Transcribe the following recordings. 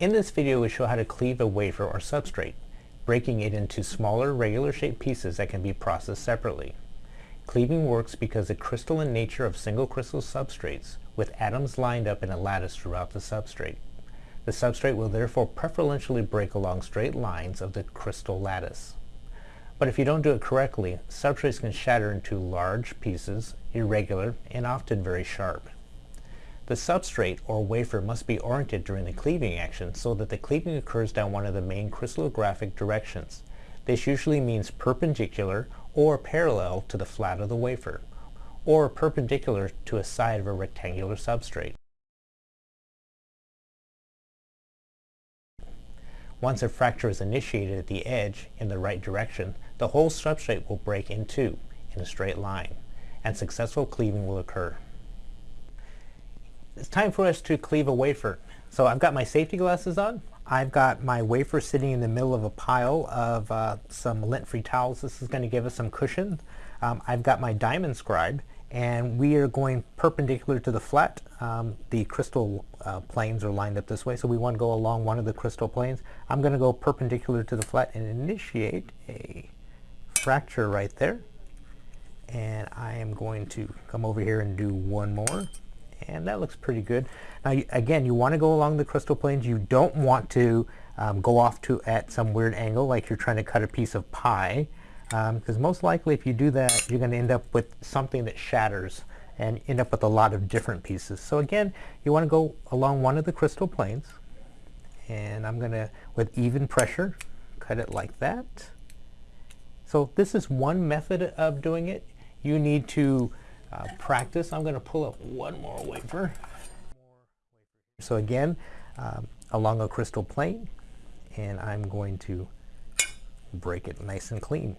In this video we show how to cleave a wafer or substrate, breaking it into smaller regular shaped pieces that can be processed separately. Cleaving works because the crystalline nature of single crystal substrates with atoms lined up in a lattice throughout the substrate. The substrate will therefore preferentially break along straight lines of the crystal lattice. But if you don't do it correctly, substrates can shatter into large pieces, irregular, and often very sharp. The substrate or wafer must be oriented during the cleaving action so that the cleaving occurs down one of the main crystallographic directions. This usually means perpendicular or parallel to the flat of the wafer, or perpendicular to a side of a rectangular substrate. Once a fracture is initiated at the edge in the right direction, the whole substrate will break in two in a straight line, and successful cleaving will occur it's time for us to cleave a wafer. So I've got my safety glasses on. I've got my wafer sitting in the middle of a pile of uh, some lint-free towels. This is going to give us some cushion. Um, I've got my diamond scribe and we are going perpendicular to the flat. Um, the crystal uh, planes are lined up this way so we want to go along one of the crystal planes. I'm going to go perpendicular to the flat and initiate a fracture right there and I am going to come over here and do one more and that looks pretty good. Now again, you want to go along the crystal planes. You don't want to um, go off to at some weird angle like you're trying to cut a piece of pie because um, most likely if you do that you're going to end up with something that shatters and end up with a lot of different pieces. So again, you want to go along one of the crystal planes and I'm going to, with even pressure, cut it like that. So this is one method of doing it. You need to uh, practice. I'm going to pull up one more wafer. So again, um, along a crystal plane, and I'm going to break it nice and clean.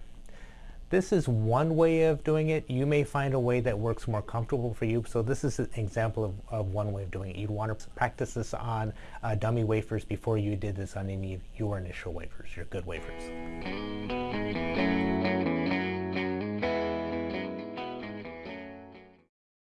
This is one way of doing it. You may find a way that works more comfortable for you. So this is an example of, of one way of doing it. You'd want to practice this on uh, dummy wafers before you did this on any of your initial wafers, your good wafers.